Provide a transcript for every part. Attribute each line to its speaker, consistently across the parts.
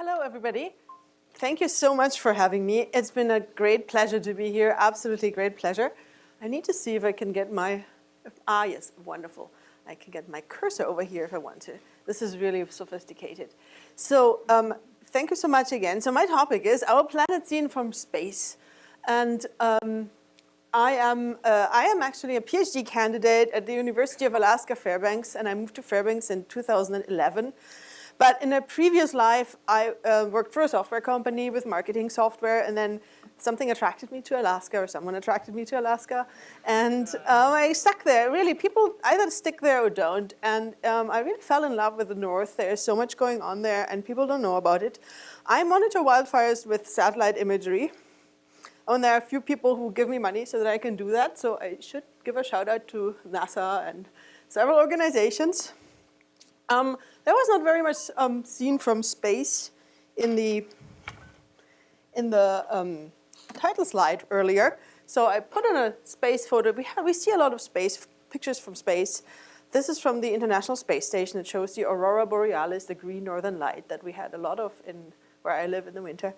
Speaker 1: Hello, everybody. Thank you so much for having me. It's been a great pleasure to be here, absolutely great pleasure. I need to see if I can get my, ah yes, wonderful. I can get my cursor over here if I want to. This is really sophisticated. So um, thank you so much again. So my topic is our planet seen from space. And um, I am, uh, I am actually a PhD candidate at the University of Alaska Fairbanks, and I moved to Fairbanks in 2011. But in a previous life, I uh, worked for a software company with marketing software, and then something attracted me to Alaska, or someone attracted me to Alaska, and um, I stuck there. Really, people either stick there or don't, and um, I really fell in love with the North. There's so much going on there, and people don't know about it. I monitor wildfires with satellite imagery, and there are a few people who give me money so that I can do that, so I should give a shout out to NASA and several organizations. Um, there was not very much um, seen from space in the in the um, title slide earlier. So I put on a space photo. We, have, we see a lot of space, pictures from space. This is from the International Space Station. It shows the aurora borealis, the green northern light that we had a lot of in where I live in the winter.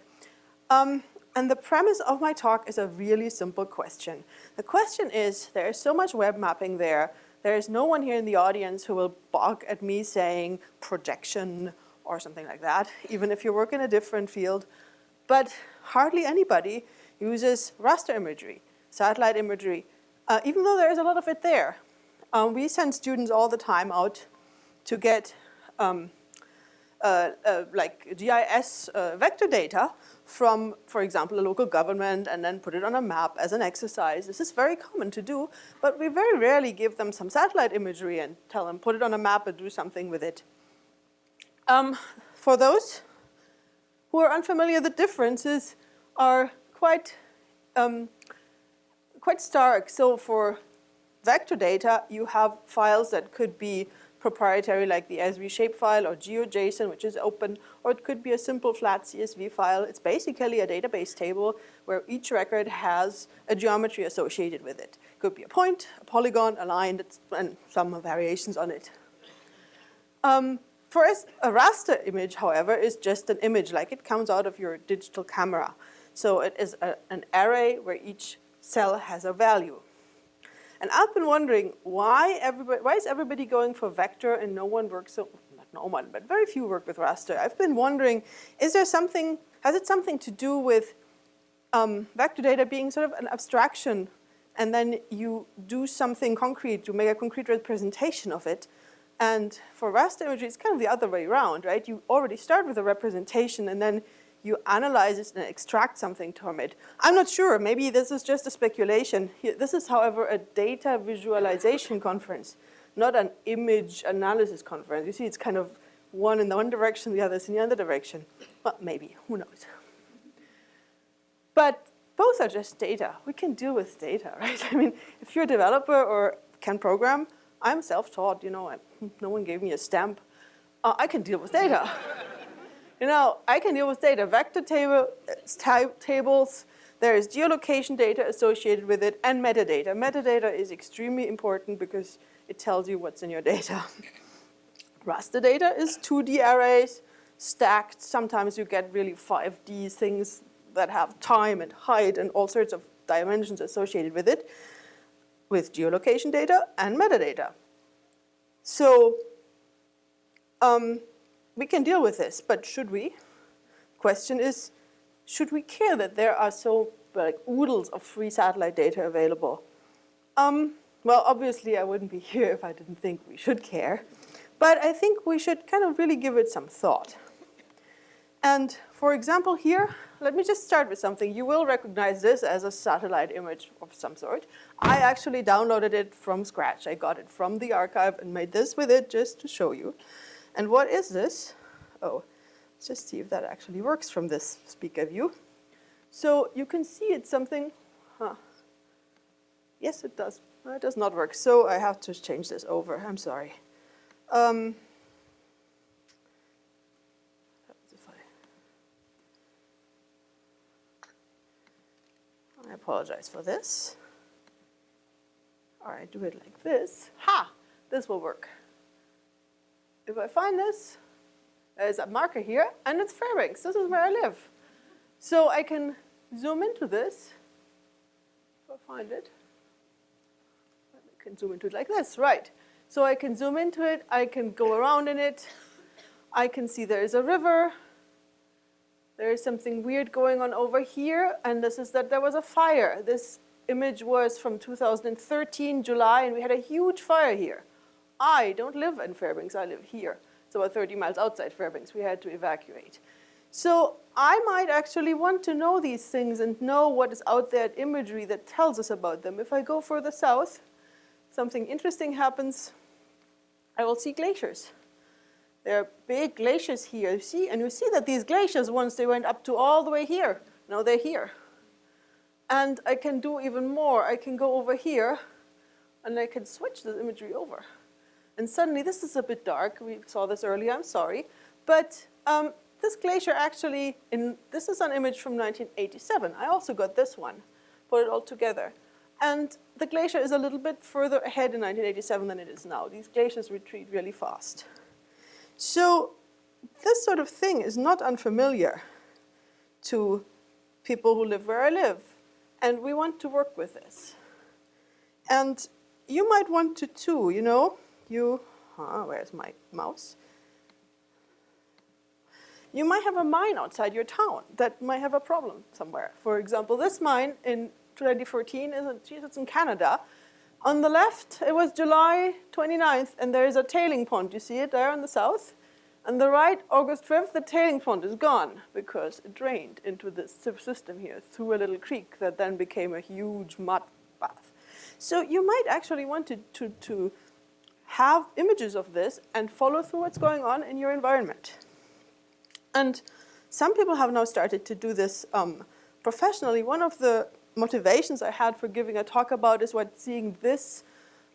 Speaker 1: Um, and the premise of my talk is a really simple question. The question is, there is so much web mapping there. There is no one here in the audience who will balk at me saying projection or something like that, even if you work in a different field. But hardly anybody uses raster imagery, satellite imagery, uh, even though there is a lot of it there. Um, we send students all the time out to get um, uh, uh, like GIS uh, vector data from, for example, a local government and then put it on a map as an exercise. This is very common to do, but we very rarely give them some satellite imagery and tell them put it on a map and do something with it. Um, for those who are unfamiliar, the differences are quite, um, quite stark. So for vector data, you have files that could be proprietary like the ESRI shapefile or GeoJSON, which is open, or it could be a simple flat CSV file. It's basically a database table where each record has a geometry associated with it. It could be a point, a polygon, a line, and some variations on it. Um, for us, a raster image, however, is just an image, like it comes out of your digital camera. So it is a, an array where each cell has a value. And I've been wondering why everybody, why is everybody going for vector and no one works, so, not no one, but very few work with raster. I've been wondering, is there something, has it something to do with um, vector data being sort of an abstraction and then you do something concrete, you make a concrete representation of it. And for raster imagery, it's kind of the other way around, right? You already start with a representation and then you analyze it and extract something from it. I'm not sure, maybe this is just a speculation. This is, however, a data visualization conference, not an image analysis conference. You see, it's kind of one in the one direction, the other is in the other direction. But maybe, who knows. But both are just data. We can deal with data, right? I mean, if you're a developer or can program, I'm self-taught, you know, no one gave me a stamp. Uh, I can deal with data. You know, I can deal with data, vector table, tables, there is geolocation data associated with it and metadata. Metadata is extremely important because it tells you what's in your data. Raster data is 2D arrays stacked. Sometimes you get really 5D things that have time and height and all sorts of dimensions associated with it with geolocation data and metadata. So um, we can deal with this, but should we? Question is, should we care that there are so like oodles of free satellite data available? Um, well, obviously I wouldn't be here if I didn't think we should care, but I think we should kind of really give it some thought. And for example here, let me just start with something. You will recognize this as a satellite image of some sort. I actually downloaded it from scratch. I got it from the archive and made this with it just to show you. And what is this? Oh, let's just see if that actually works from this speaker view. So you can see it's something, huh. Yes, it does. it does not work. So I have to change this over. I'm sorry. Um, I apologize for this. All right, do it like this. Ha! This will work. If I find this, uh, There's a marker here, and it's Fairbanks. This is where I live. So I can zoom into this. If I find it. I can zoom into it like this, right. So I can zoom into it, I can go around in it, I can see there's a river, there is something weird going on over here, and this is that there was a fire. This image was from 2013, July, and we had a huge fire here. I don't live in Fairbanks, I live here. It's about 30 miles outside Fairbanks. We had to evacuate. So I might actually want to know these things and know what is out there imagery that tells us about them. If I go further south, something interesting happens. I will see glaciers. There are big glaciers here, you see, and you see that these glaciers, once they went up to all the way here, now they're here. And I can do even more. I can go over here, and I can switch the imagery over. And suddenly, this is a bit dark. We saw this earlier, I'm sorry. But um, this glacier actually, in, this is an image from 1987. I also got this one, put it all together. And the glacier is a little bit further ahead in 1987 than it is now. These glaciers retreat really fast. So this sort of thing is not unfamiliar to people who live where I live. And we want to work with this. And you might want to too, you know. You, uh, where's my mouse? You might have a mine outside your town that might have a problem somewhere. For example, this mine in 2014 is in, it's in Canada. On the left, it was July 29th, and there is a tailing pond. You see it there on the south? On the right, August 5th, the tailing pond is gone because it drained into this system here through a little creek that then became a huge mud bath. So you might actually want to, to, to have images of this and follow through what's going on in your environment. And some people have now started to do this um, professionally. One of the motivations I had for giving a talk about is what seeing this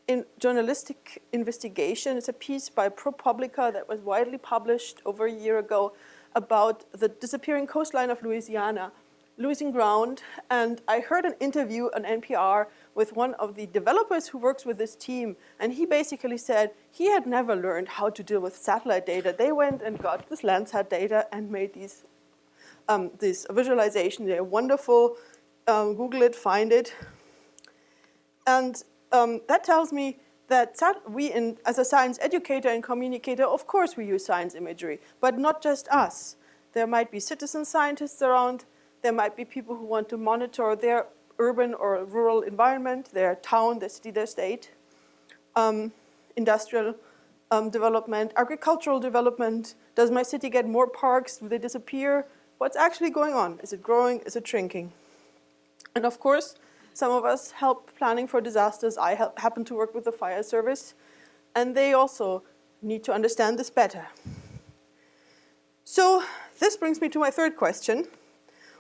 Speaker 1: in journalistic investigation. It's a piece by ProPublica that was widely published over a year ago about the disappearing coastline of Louisiana, losing ground. And I heard an interview on NPR with one of the developers who works with this team. And he basically said he had never learned how to deal with satellite data. They went and got this Landsat data and made these um, this visualization. They're wonderful. Um, Google it, find it. And um, that tells me that we, in, as a science educator and communicator, of course we use science imagery, but not just us. There might be citizen scientists around. There might be people who want to monitor their urban or rural environment, their town, their city, their state, um, industrial um, development, agricultural development. Does my city get more parks? Do they disappear? What's actually going on? Is it growing? Is it shrinking? And of course, some of us help planning for disasters. I help, happen to work with the fire service, and they also need to understand this better. So this brings me to my third question.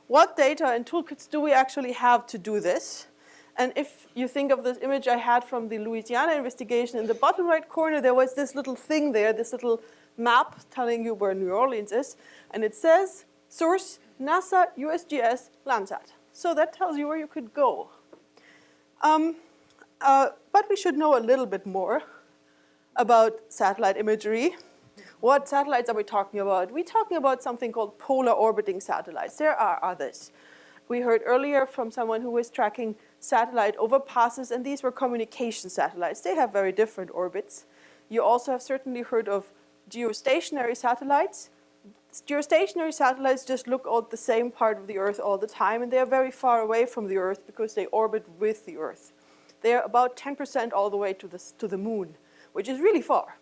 Speaker 1: What data and toolkits do we actually have to do this? And if you think of this image I had from the Louisiana investigation, in the bottom right corner there was this little thing there, this little map telling you where New Orleans is, and it says source NASA USGS Landsat. So that tells you where you could go. Um, uh, but we should know a little bit more about satellite imagery. What satellites are we talking about? We're talking about something called polar orbiting satellites. There are others. We heard earlier from someone who was tracking satellite overpasses, and these were communication satellites. They have very different orbits. You also have certainly heard of geostationary satellites. Geostationary satellites just look at the same part of the Earth all the time, and they are very far away from the Earth because they orbit with the Earth. They are about 10% all the way to the, to the moon, which is really far.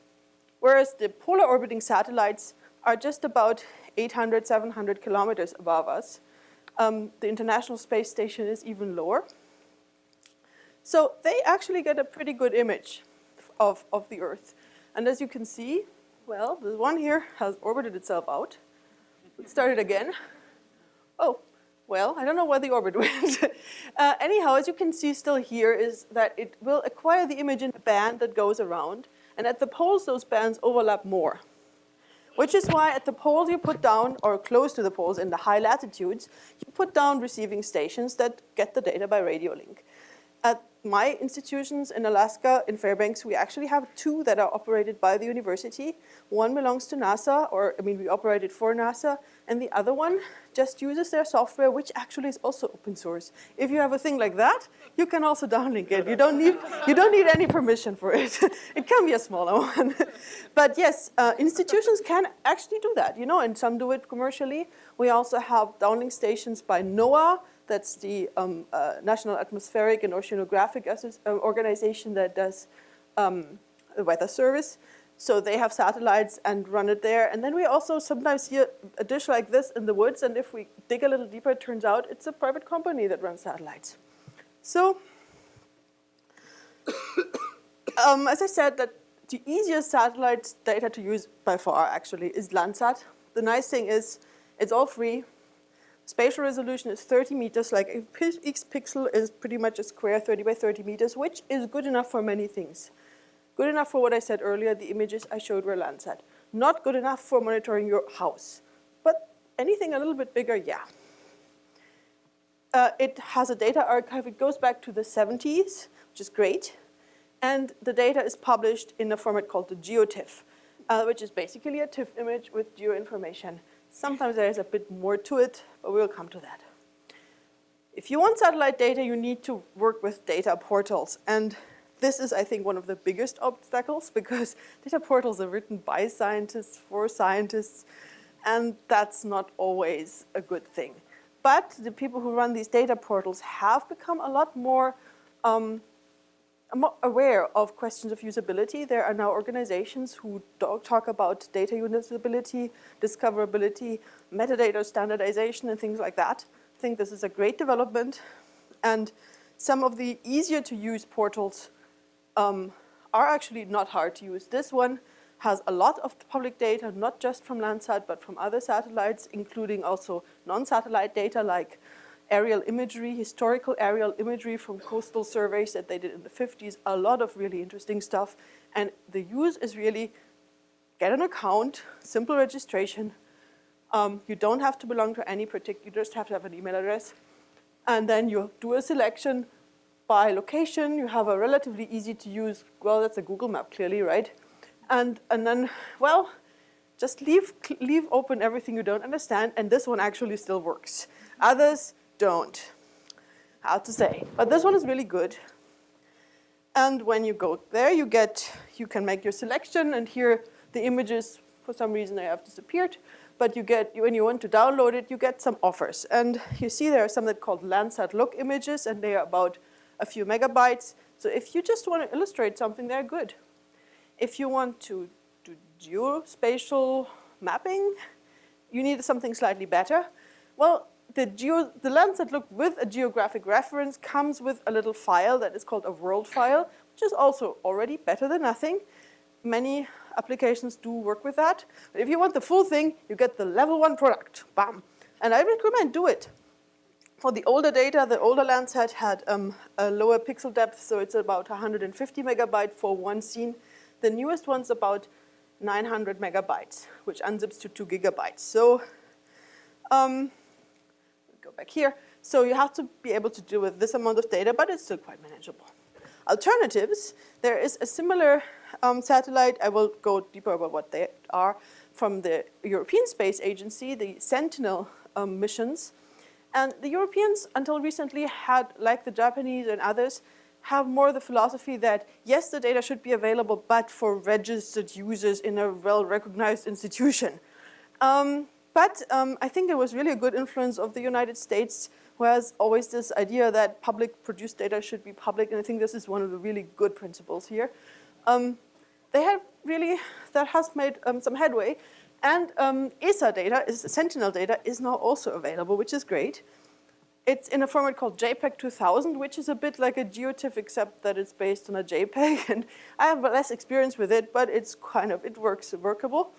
Speaker 1: Whereas the polar orbiting satellites are just about 800, 700 kilometers above us. Um, the International Space Station is even lower. So they actually get a pretty good image of, of the Earth. And as you can see, well, the one here has orbited itself out. Let's start it again. Oh, well, I don't know where the orbit went. uh, anyhow, as you can see still here is that it will acquire the image in a band that goes around. And at the poles, those bands overlap more. Which is why at the poles you put down, or close to the poles in the high latitudes, you put down receiving stations that get the data by radio link. At my institutions in Alaska, in Fairbanks, we actually have two that are operated by the university. One belongs to NASA, or I mean, we operate it for NASA, and the other one just uses their software, which actually is also open source. If you have a thing like that, you can also downlink it. You don't need, you don't need any permission for it. it can be a smaller one. but yes, uh, institutions can actually do that, you know, and some do it commercially. We also have downlink stations by NOAA, that's the um, uh, National Atmospheric and Oceanographic uh, Organization that does um, the weather service. So they have satellites and run it there. And then we also sometimes hear a dish like this in the woods. And if we dig a little deeper, it turns out it's a private company that runs satellites. So um, as I said, that the easiest satellite data to use by far actually is Landsat. The nice thing is it's all free. Spatial resolution is 30 meters, like each pixel is pretty much a square 30 by 30 meters, which is good enough for many things. Good enough for what I said earlier, the images I showed were Landsat. Not good enough for monitoring your house, but anything a little bit bigger, yeah. Uh, it has a data archive, it goes back to the 70s, which is great. And the data is published in a format called the GeoTIFF, uh, which is basically a TIFF image with geo information. Sometimes there is a bit more to it, but we'll come to that. If you want satellite data, you need to work with data portals. And this is, I think, one of the biggest obstacles because data portals are written by scientists, for scientists, and that's not always a good thing. But the people who run these data portals have become a lot more um, aware of questions of usability. There are now organizations who talk about data usability, discoverability, metadata standardization, and things like that. I think this is a great development. And some of the easier to use portals um, are actually not hard to use. This one has a lot of public data, not just from Landsat, but from other satellites, including also non-satellite data like aerial imagery, historical aerial imagery from coastal surveys that they did in the 50s, a lot of really interesting stuff. And the use is really get an account, simple registration. Um, you don't have to belong to any particular, you just have to have an email address. And then you do a selection by location. You have a relatively easy to use, well, that's a Google map clearly, right? And, and then, well, just leave, leave open everything you don't understand, and this one actually still works. Others, don't. How to say. But this one is really good. And when you go there, you get, you can make your selection, and here the images, for some reason they have disappeared, but you get, when you want to download it, you get some offers. And you see there are some that are called Landsat look images, and they are about a few megabytes. So if you just want to illustrate something, they're good. If you want to do geospatial mapping, you need something slightly better. Well, the, geo, the Landsat look with a geographic reference comes with a little file that is called a world file, which is also already better than nothing. Many applications do work with that. But if you want the full thing, you get the level one product, bam. And I recommend do it. For the older data, the older Landsat had um, a lower pixel depth, so it's about 150 megabyte for one scene. The newest one's about 900 megabytes, which unzips to two gigabytes. So um, back here. So you have to be able to deal with this amount of data, but it's still quite manageable. Alternatives, there is a similar um, satellite, I will go deeper about what they are, from the European Space Agency, the Sentinel um, missions. And the Europeans, until recently, had, like the Japanese and others, have more the philosophy that, yes, the data should be available, but for registered users in a well-recognized institution. Um, but um, I think there was really a good influence of the United States who has always this idea that public produced data should be public, and I think this is one of the really good principles here. Um, they have really, that has made um, some headway, and um, ESA data, is, Sentinel data, is now also available, which is great. It's in a format called JPEG 2000, which is a bit like a GeoTIFF, except that it's based on a JPEG, and I have less experience with it, but it's kind of, it works workable.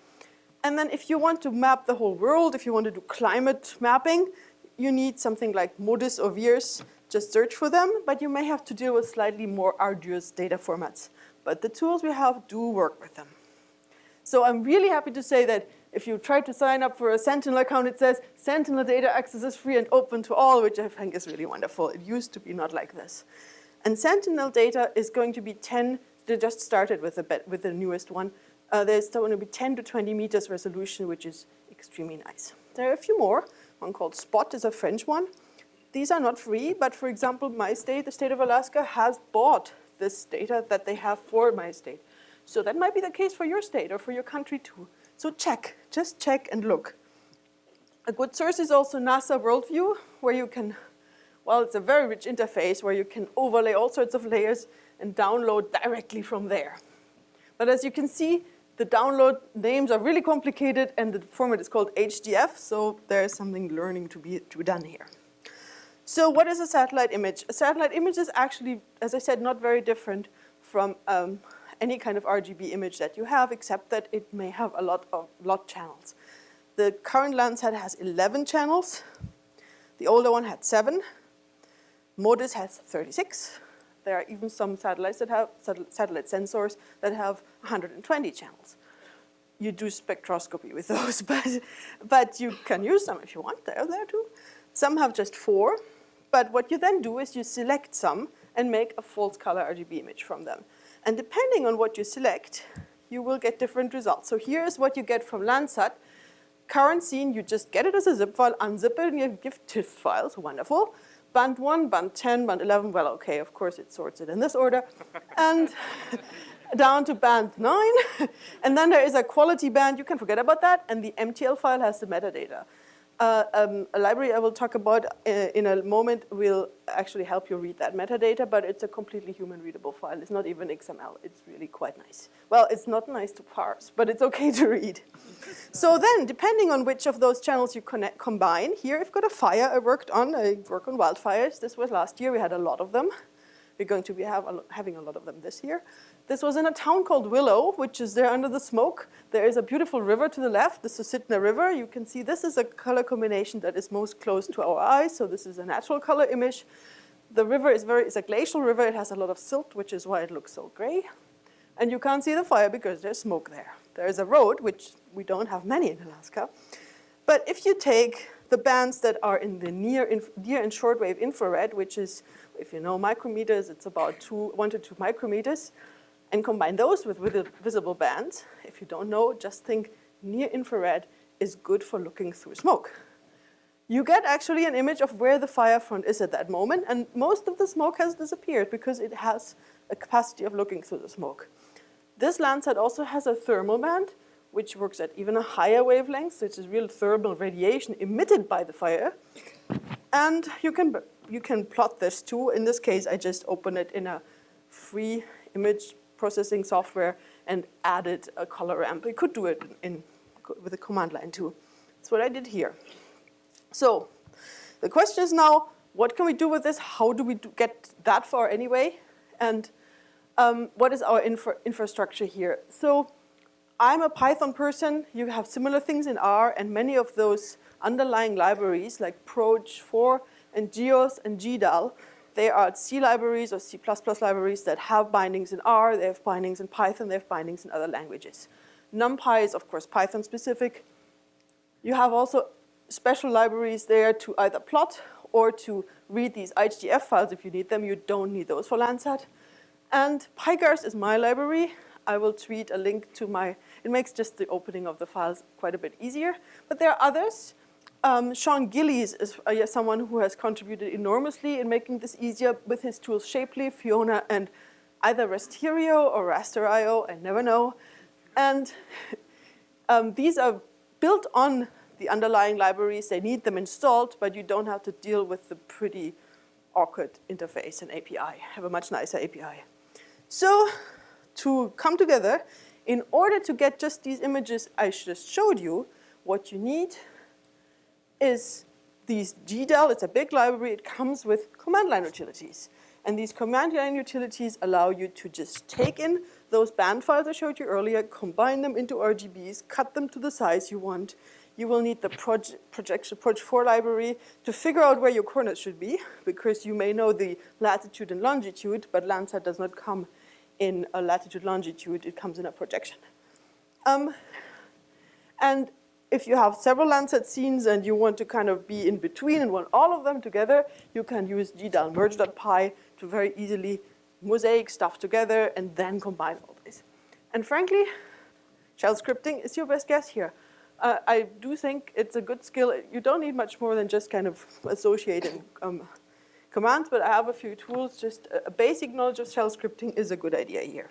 Speaker 1: And then if you want to map the whole world, if you want to do climate mapping, you need something like MODIS or VIIRS. Just search for them, but you may have to deal with slightly more arduous data formats. But the tools we have do work with them. So I'm really happy to say that if you try to sign up for a Sentinel account, it says Sentinel data access is free and open to all, which I think is really wonderful. It used to be not like this. And Sentinel data is going to be 10, they just started with with the newest one. Uh, there's going to be 10 to 20 meters resolution, which is extremely nice. There are a few more. One called SPOT is a French one. These are not free, but for example, my state, the state of Alaska, has bought this data that they have for my state. So that might be the case for your state or for your country too. So check, just check and look. A good source is also NASA Worldview, where you can, well, it's a very rich interface where you can overlay all sorts of layers and download directly from there. But as you can see, the download names are really complicated and the format is called HDF, so there's something learning to be to be done here. So what is a satellite image? A satellite image is actually, as I said, not very different from um, any kind of RGB image that you have, except that it may have a lot of lot channels. The current Landsat has 11 channels. The older one had seven. MODIS has 36. There are even some satellites that have, satellite sensors that have 120 channels. You do spectroscopy with those, but, but you can use them if you want, they're there too. Some have just four, but what you then do is you select some and make a false color RGB image from them. And depending on what you select, you will get different results. So here's what you get from Landsat. Current scene, you just get it as a zip file, unzip it, and you give TIFF files, wonderful band 1, band 10, band 11, well, okay, of course it sorts it in this order, and down to band 9. and then there is a quality band, you can forget about that, and the MTL file has the metadata. Uh, um, a library I will talk about uh, in a moment will actually help you read that metadata, but it's a completely human readable file. It's not even XML. It's really quite nice. Well, it's not nice to parse, but it's okay to read. so then, depending on which of those channels you connect, combine, here I've got a fire I worked on. I work on wildfires. This was last year. We had a lot of them. We're going to be have a, having a lot of them this year. This was in a town called Willow, which is there under the smoke. There is a beautiful river to the left, the Susitna River. You can see this is a color combination that is most close to our eyes, so this is a natural color image. The river is very, it's a glacial river. It has a lot of silt, which is why it looks so gray. And you can't see the fire because there's smoke there. There is a road, which we don't have many in Alaska. But if you take the bands that are in the near, near and shortwave infrared, which is, if you know micrometers, it's about two, one to two micrometers, and combine those with visible bands. If you don't know, just think near infrared is good for looking through smoke. You get actually an image of where the fire front is at that moment, and most of the smoke has disappeared because it has a capacity of looking through the smoke. This Landsat also has a thermal band, which works at even a higher wavelength, which is real thermal radiation emitted by the fire. And you can, you can plot this too. In this case, I just open it in a free image processing software and added a color ramp. You could do it in, with a command line too. That's what I did here. So the question is now, what can we do with this? How do we do get that far anyway? And um, what is our infra infrastructure here? So I'm a Python person. You have similar things in R, and many of those underlying libraries like Proj4 and Geos and GDAL they are C libraries or C++ libraries that have bindings in R, they have bindings in Python, they have bindings in other languages. NumPy is, of course, Python specific. You have also special libraries there to either plot or to read these HDF files if you need them. You don't need those for Landsat. And pygaarst is my library. I will tweet a link to my, it makes just the opening of the files quite a bit easier. But there are others. Um, Sean Gillies is uh, someone who has contributed enormously in making this easier with his tools Shapely, Fiona, and either Rasterio or Raster.io, I never know. And um, these are built on the underlying libraries. They need them installed, but you don't have to deal with the pretty awkward interface and API. Have a much nicer API. So to come together, in order to get just these images I just showed you, what you need is these GDAL, it's a big library, it comes with command line utilities. And these command line utilities allow you to just take in those band files I showed you earlier, combine them into RGBs, cut them to the size you want. You will need the proje projection proj4 library to figure out where your coordinates should be, because you may know the latitude and longitude, but Landsat does not come in a latitude longitude, it comes in a projection. Um, and if you have several Landsat scenes and you want to kind of be in between and want all of them together, you can use gdal merge.py to very easily mosaic stuff together and then combine all this. And frankly, shell scripting is your best guess here. Uh, I do think it's a good skill. You don't need much more than just kind of associating um, commands, but I have a few tools. Just a basic knowledge of shell scripting is a good idea here.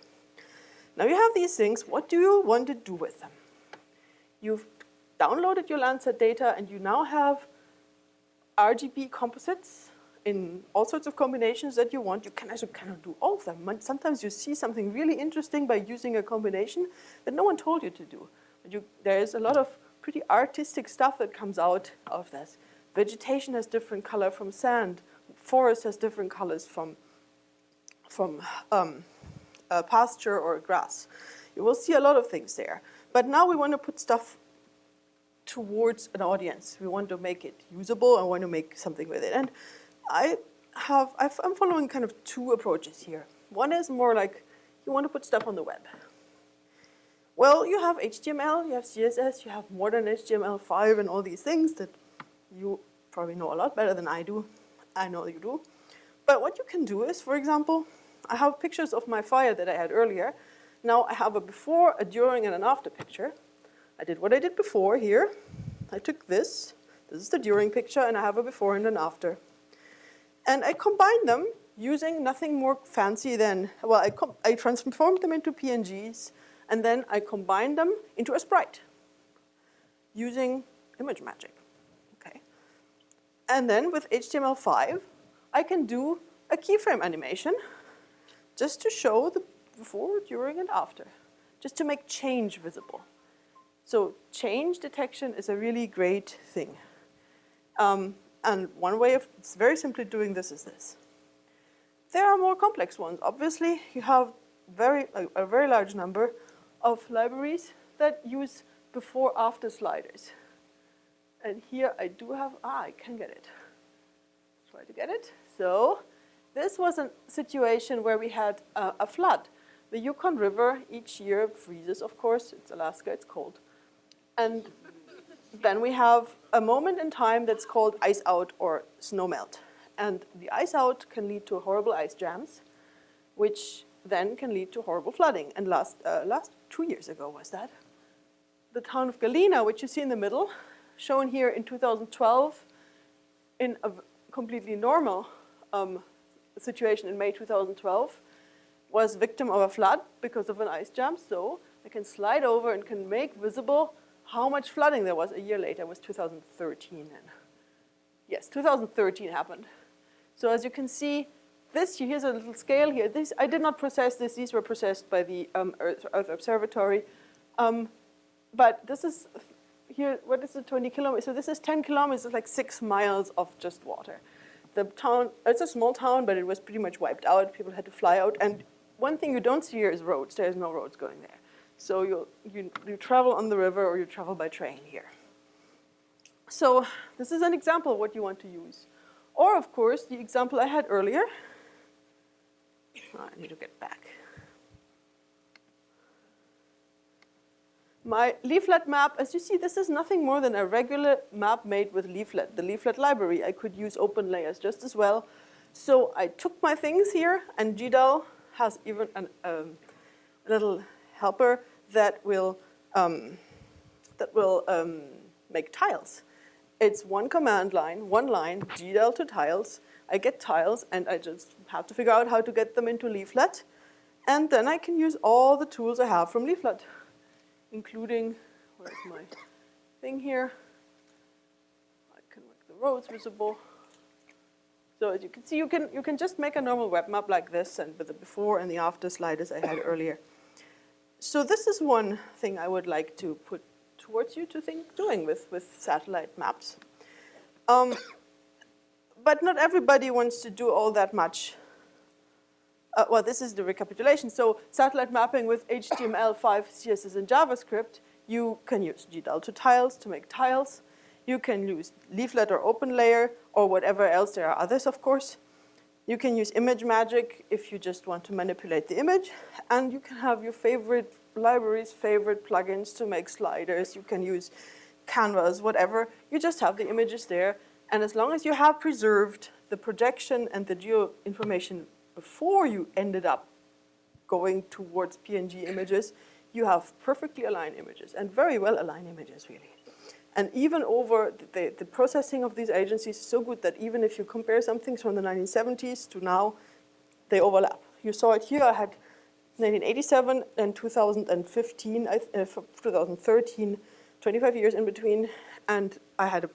Speaker 1: Now you have these things. What do you want to do with them? You've downloaded your Landsat data and you now have RGB composites in all sorts of combinations that you want. You can actually kind of do all of them. Sometimes you see something really interesting by using a combination that no one told you to do. You, there's a lot of pretty artistic stuff that comes out of this. Vegetation has different color from sand. Forest has different colors from, from um, pasture or grass. You will see a lot of things there. But now we want to put stuff towards an audience. We want to make it usable. I want to make something with it. And I have, i am following kind of two approaches here. One is more like you want to put stuff on the web. Well, you have HTML, you have CSS, you have modern HTML5 and all these things that you probably know a lot better than I do. I know you do. But what you can do is, for example, I have pictures of my fire that I had earlier. Now I have a before, a during, and an after picture. I did what I did before here. I took this, this is the during picture, and I have a before and an after. And I combined them using nothing more fancy than, well, I, I transformed them into PNGs, and then I combined them into a sprite using ImageMagick, okay? And then with HTML5, I can do a keyframe animation just to show the before, during, and after, just to make change visible. So change detection is a really great thing. Um, and one way of very simply doing this is this. There are more complex ones. Obviously, you have very a, a very large number of libraries that use before-after sliders. And here I do have, ah, I can get it. Try to get it. So this was a situation where we had a, a flood. The Yukon River each year freezes, of course. It's Alaska, it's cold. And then we have a moment in time that's called ice out or snow melt. And the ice out can lead to horrible ice jams, which then can lead to horrible flooding. And last, uh, last two years ago was that. The town of Galena, which you see in the middle, shown here in 2012 in a completely normal um, situation in May 2012, was victim of a flood because of an ice jam. So I can slide over and can make visible how much flooding there was a year later. Was 2013 then. Yes, 2013 happened. So as you can see, this, here's a little scale here. This, I did not process this. These were processed by the um, Earth, Earth, Observatory. Um, but this is, here, what is it, 20 kilometers? So this is 10 kilometers, like six miles of just water. The town, it's a small town, but it was pretty much wiped out. People had to fly out. And one thing you don't see here is roads. There's no roads going there. So you, you, you travel on the river or you travel by train here. So this is an example of what you want to use. Or of course, the example I had earlier, I need to get back. My leaflet map, as you see, this is nothing more than a regular map made with leaflet, the leaflet library. I could use OpenLayers just as well. So I took my things here, and GDAL has even an, um, a little helper that will, um, that will um, make tiles. It's one command line, one line, GDAL to tiles. I get tiles and I just have to figure out how to get them into Leaflet. And then I can use all the tools I have from Leaflet, including, where's my thing here? I can make the roads visible. So as you can see, you can, you can just make a normal web map like this and with the before and the after sliders I had earlier. So this is one thing I would like to put towards you to think doing with, with satellite maps. Um, but not everybody wants to do all that much. Uh, well, this is the recapitulation. So satellite mapping with HTML5, CSS, and JavaScript, you can use to tiles to make tiles. You can use leaflet or open layer or whatever else. There are others, of course. You can use ImageMagick if you just want to manipulate the image. And you can have your favorite libraries, favorite plugins to make sliders. You can use canvas, whatever. You just have the images there. And as long as you have preserved the projection and the geo information before you ended up going towards PNG images, you have perfectly aligned images and very well aligned images really. And even over the, the processing of these agencies is so good that even if you compare some things from the 1970s to now, they overlap. You saw it here, I had 1987 and 2015, uh, 2013, 25 years in between, and I had a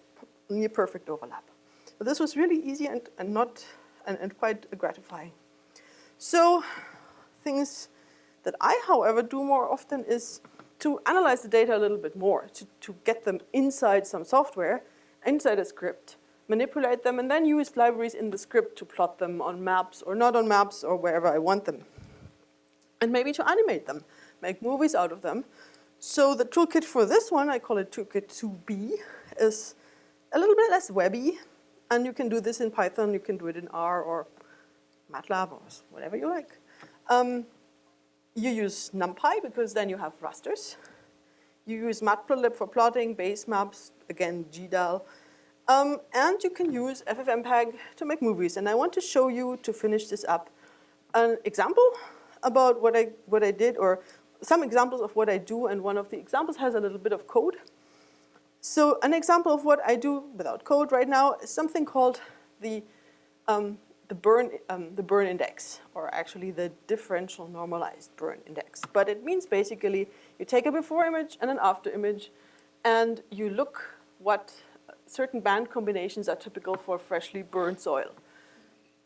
Speaker 1: near perfect overlap. But this was really easy and, and not and, and quite gratifying. So things that I, however, do more often is to analyze the data a little bit more, to, to get them inside some software, inside a script, manipulate them, and then use libraries in the script to plot them on maps or not on maps or wherever I want them. And maybe to animate them, make movies out of them. So the toolkit for this one, I call it toolkit 2b, is a little bit less webby. And you can do this in Python, you can do it in R or MATLAB or whatever you like. Um, you use NumPy because then you have rasters. You use Matplotlib for plotting, base maps, again GDAL. Um, and you can use FFmpeg to make movies. And I want to show you, to finish this up, an example about what I, what I did, or some examples of what I do, and one of the examples has a little bit of code. So an example of what I do without code right now is something called the um, the burn, um, the burn index, or actually the differential normalized burn index. But it means basically you take a before image and an after image, and you look what certain band combinations are typical for freshly burned soil.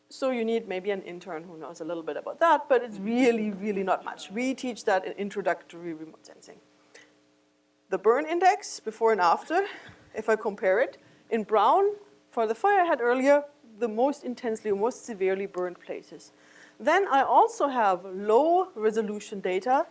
Speaker 1: So you need maybe an intern who knows a little bit about that, but it's really, really not much. We teach that in introductory remote sensing. The burn index, before and after, if I compare it, in brown, for the fire I had earlier, the most intensely or most severely burned places. Then I also have low resolution data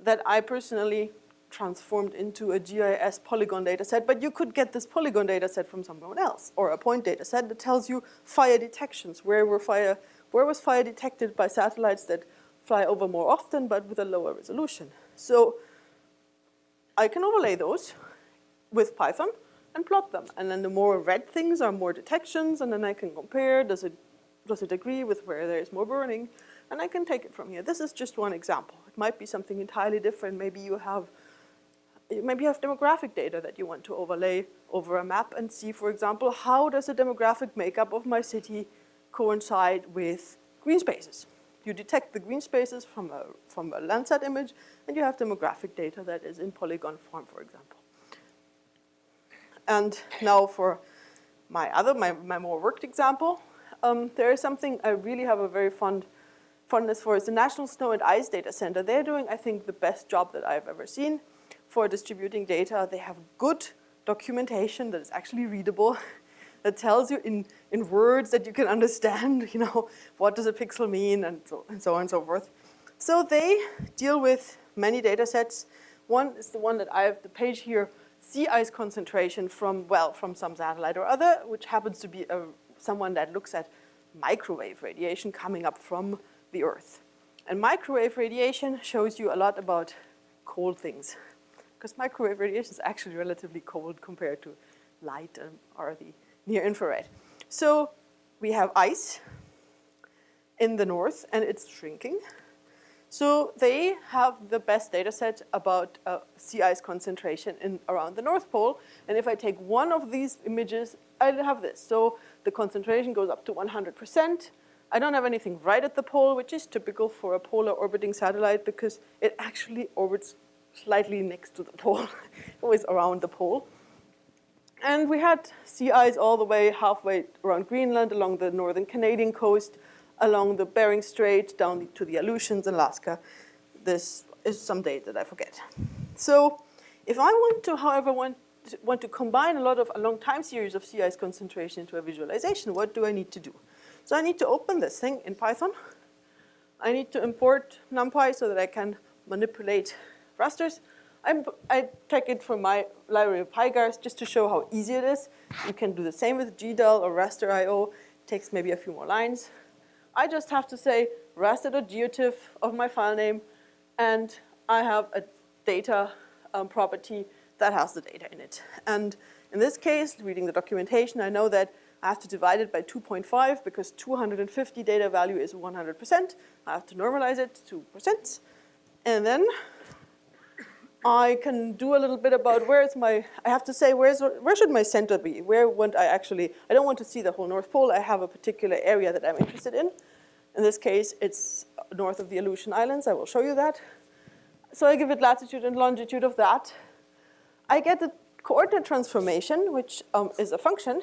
Speaker 1: that I personally transformed into a GIS polygon data set, but you could get this polygon data set from someone else, or a point data set that tells you fire detections, where were fire, where was fire detected by satellites that fly over more often, but with a lower resolution. So I can overlay those with Python, and plot them. And then the more red things are more detections, and then I can compare, does it, does it agree with where there is more burning? And I can take it from here. This is just one example. It might be something entirely different. Maybe you have maybe you have demographic data that you want to overlay over a map and see, for example, how does the demographic makeup of my city coincide with green spaces? You detect the green spaces from a, from a Landsat image, and you have demographic data that is in polygon form, for example. And now for my other, my, my more worked example, um, there is something I really have a very fond fondness for. It's the National Snow and Ice Data Center. They're doing, I think, the best job that I've ever seen for distributing data. They have good documentation that is actually readable, that tells you in, in words that you can understand, you know, what does a pixel mean and so, and so on and so forth. So they deal with many data sets. One is the one that I have the page here sea ice concentration from, well, from some satellite or other, which happens to be a, someone that looks at microwave radiation coming up from the Earth. And microwave radiation shows you a lot about cold things, because microwave radiation is actually relatively cold compared to light and, or the near infrared. So we have ice in the north, and it's shrinking. So they have the best data set about uh, sea ice concentration in, around the North Pole. And if I take one of these images, I have this. So the concentration goes up to 100%. I don't have anything right at the pole, which is typical for a polar orbiting satellite because it actually orbits slightly next to the pole, always around the pole. And we had sea ice all the way halfway around Greenland, along the northern Canadian coast, along the Bering Strait down to the Aleutians, Alaska. This is some date that I forget. So if I want to, however, want to, want to combine a lot of a long time series of sea ice concentration into a visualization, what do I need to do? So I need to open this thing in Python. I need to import NumPy so that I can manipulate rasters. I'm, i take it from my library of pygaarst just to show how easy it is. You can do the same with GDAL or raster.io. It takes maybe a few more lines. I just have to say raster.geotiff of my file name, and I have a data um, property that has the data in it. And in this case, reading the documentation, I know that I have to divide it by 2.5 because 250 data value is 100%. I have to normalize it to percent. And then I can do a little bit about where's my, I have to say where's, where should my center be? Where want I actually, I don't want to see the whole North Pole. I have a particular area that I'm interested in. In this case, it's north of the Aleutian Islands. I will show you that. So I give it latitude and longitude of that. I get the coordinate transformation, which um, is a function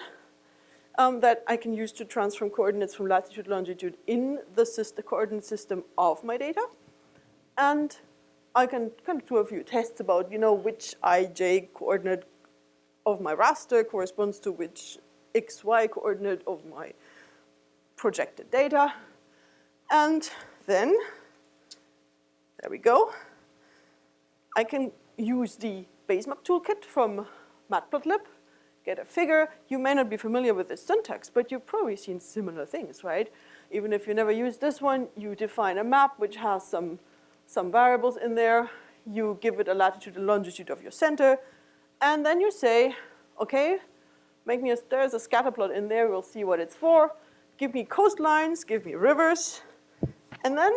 Speaker 1: um, that I can use to transform coordinates from latitude, longitude in the, system, the coordinate system of my data. And I can kind of do a few tests about, you know, which ij coordinate of my raster corresponds to which xy coordinate of my projected data. And then, there we go. I can use the Basemap toolkit from Matplotlib, get a figure. You may not be familiar with this syntax, but you've probably seen similar things, right? Even if you never use this one, you define a map which has some, some variables in there. You give it a latitude and longitude of your center. And then you say, okay, make me a, there's a scatter plot in there. We'll see what it's for. Give me coastlines, give me rivers. And then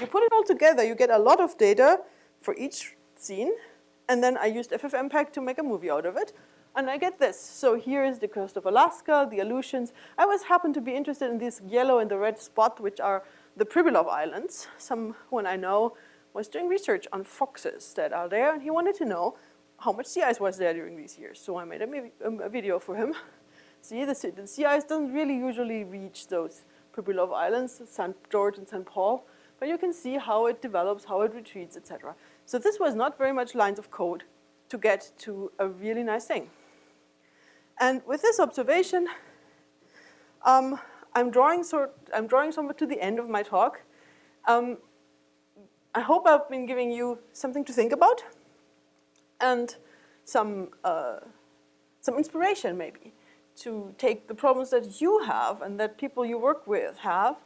Speaker 1: you put it all together. You get a lot of data for each scene. And then I used FFmpeg to make a movie out of it. And I get this. So here is the coast of Alaska, the Aleutians. I always happen to be interested in this yellow and the red spot, which are the Pribilof Islands. Someone I know was doing research on foxes that are there, and he wanted to know how much sea ice was there during these years. So I made a, a video for him. See, the, sea ice doesn't really usually reach those Pribilof Islands, St. George and St. Paul, but you can see how it develops, how it retreats, etc. So this was not very much lines of code to get to a really nice thing. And with this observation, um, I'm drawing sort, I'm drawing somewhat to the end of my talk. Um, I hope I've been giving you something to think about and some, uh, some inspiration maybe to take the problems that you have and that people you work with have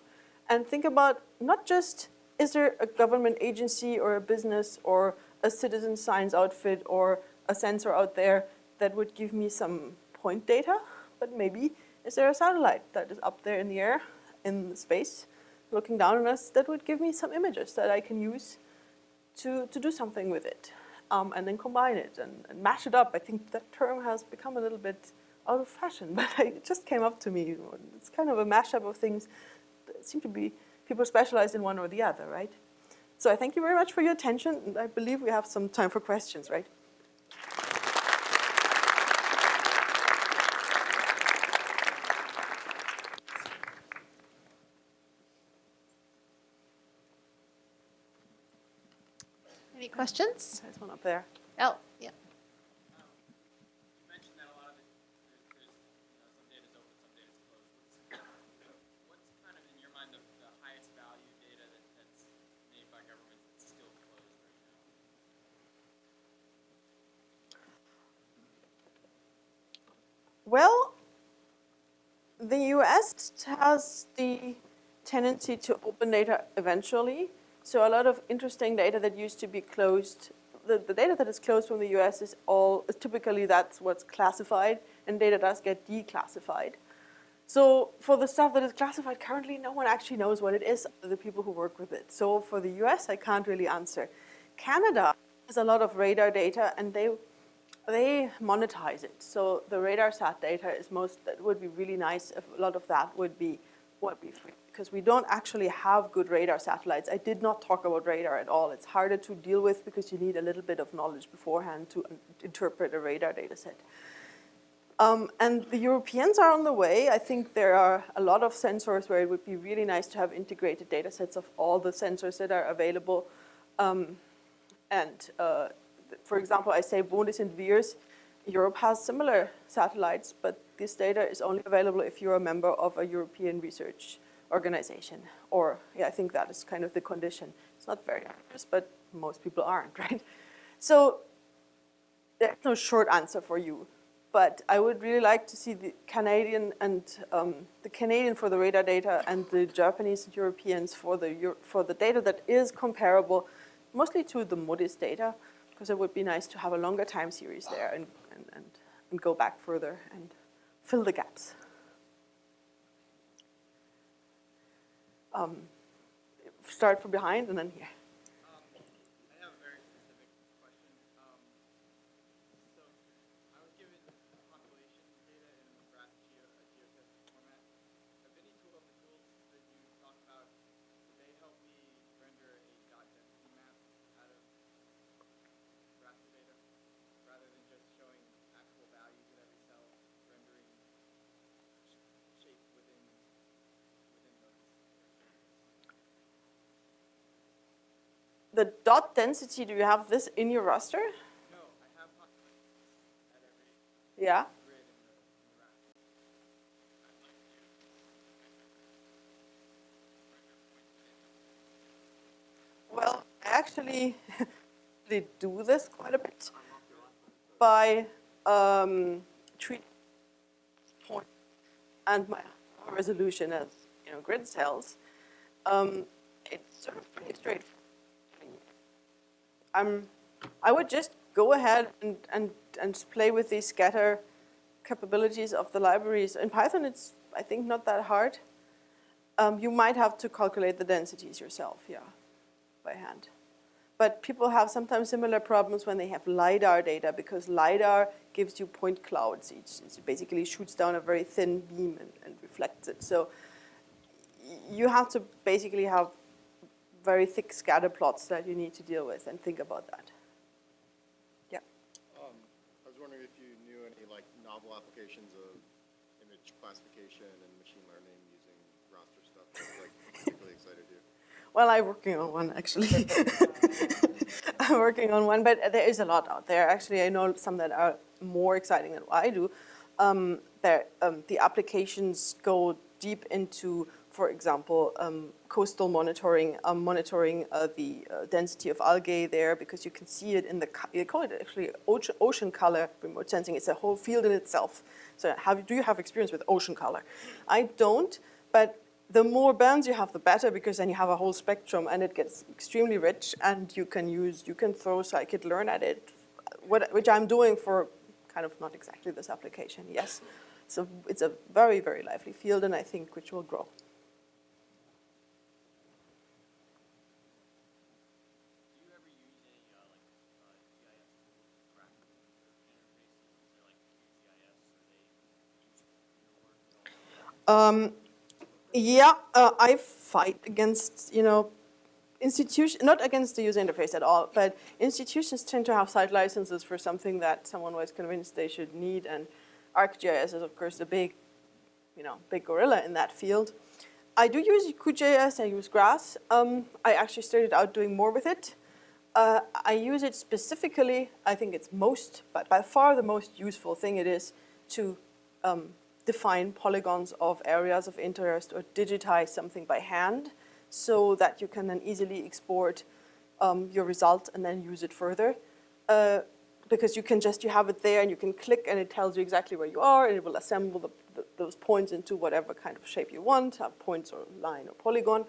Speaker 1: and think about not just is there a government agency or a business or a citizen science outfit or a sensor out there that would give me some point data, but maybe is there a satellite that is up there in the air, in space, looking down on us that would give me some images that I can use to, to do something with it. Um, and then combine it and, and, mash it up. I think that term has become a little bit out of fashion, but it just came up to me. It's kind of a mashup of things that seem to be people specialized in one or the other, right? So I thank you very much for your attention, I believe we have some time for questions, right?
Speaker 2: Any questions?
Speaker 1: There's one up there.
Speaker 2: Oh, yeah.
Speaker 1: Well, the US has the tendency to open data eventually. So a lot of interesting data that used to be closed, the, the data that is closed from the US is all, typically that's what's classified, and data does get declassified. So for the stuff that is classified currently, no one actually knows what it is, the people who work with it. So for the US, I can't really answer. Canada has a lot of radar data, and they they monetize it. So the RADARSAT data is most, that would be really nice if a lot of that would be, would be free. Because we don't actually have good radar satellites. I did not talk about radar at all. It's harder to deal with because you need a little bit of knowledge beforehand to interpret a radar data set. Um, and the Europeans are on the way. I think there are a lot of sensors where it would be really nice to have integrated data sets of all the sensors that are available. Um, and uh, for example, I say MODIS and VIIRS, Europe has similar satellites, but this data is only available if you're a member of a European research organization. Or, yeah, I think that is kind of the condition. It's not very obvious, but most people aren't, right? So there's no short answer for you. But I would really like to see the Canadian and um, the Canadian for the radar data and the Japanese and Europeans for the, for the data that is comparable mostly to the MODIS data because it would be nice to have a longer time series there and, and, and, and go back further and fill the gaps. Um, start from behind and then here.
Speaker 3: Um, I have a very specific question. Um, so I was given population data in the graph geo, uh, GeoTIFF format. Have any tool of the tools that you talk about, do they help me render a dot density map out of raster data rather than just showing actual values at every cell, rendering sh- shape within within those?
Speaker 1: Dot density, do you have this in your raster?
Speaker 3: No, I have populations at every
Speaker 1: Yeah.
Speaker 3: grid in the, in the raster.
Speaker 1: Well, I actually they do this quite a bit by um, treat point and my resolution as you know grid cells. Um, it's sort of pretty straightforward. Um, I would just go ahead and, and, and play with these scatter capabilities of the libraries. In Python, it's, I think, not that hard. Um, you might have to calculate the densities yourself, yeah, by hand. But people have sometimes similar problems when they have LiDAR data because LiDAR gives you point clouds. It basically shoots down a very thin beam and, and reflects it. So you have to basically have very thick scatter plots that you need to deal with and think about that. Yeah.
Speaker 4: Um, I was wondering if you knew any like novel applications of image classification and machine learning using raster stuff that like particularly excited you.
Speaker 1: Well, I'm working on one actually. I'm working on one, but there is a lot out there. Actually, I know some that are more exciting than what I do. Um, um, the applications go deep into, for example, um, coastal monitoring, um, monitoring uh, the uh, density of algae there because you can see it in the, they call it actually ocean, color remote sensing. It's a whole field in itself. So have, do you have experience with ocean color? I don't, but the more bands you have, the better, because then you have a whole spectrum and it gets extremely rich and you can use, you can throw scikit-learn at it, what, which I'm doing for kind of not exactly this application, yes. So it's a very, very lively field and I think which will grow.
Speaker 3: Do you ever use any uh, like uh, GIS tools to track the interfaces? Is there like QGIS or they use your work at all?
Speaker 1: Um, yeah, uh, I fight against, you know, institution, not against the user interface at all, but institutions tend to have site licenses for something that someone was convinced they should need, and ArcGIS is of course the big, you know, big gorilla in that field. I do use QGIS, I use Grass. Um, I actually started out doing more with it. Uh, I use it specifically, I think it's most, but by far the most useful thing it is to um, define polygons of areas of interest or digitize something by hand so that you can then easily export um, your result and then use it further. Uh, because you can just, you have it there and you can click and it tells you exactly where you are and it will assemble the, the, those points into whatever kind of shape you want, have points or line or polygon,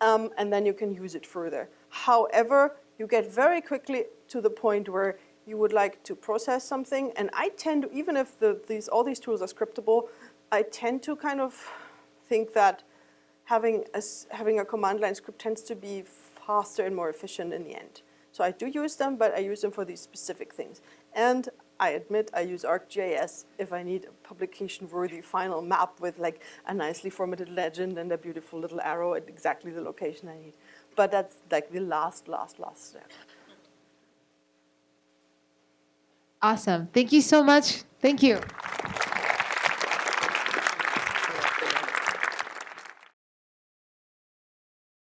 Speaker 1: um, and then you can use it further. However, you get very quickly to the point where you would like to process something, and I tend to, even if the, these, all these tools are scriptable, I tend to kind of think that having a, having a command line script tends to be faster and more efficient in the end. So I do use them, but I use them for these specific things. And I admit I use ArcGIS if I need a publication-worthy final map with like a nicely formatted legend and a beautiful little arrow at exactly the location I need. But that's like the last, last, last step.
Speaker 2: Awesome. Thank you so much. Thank you.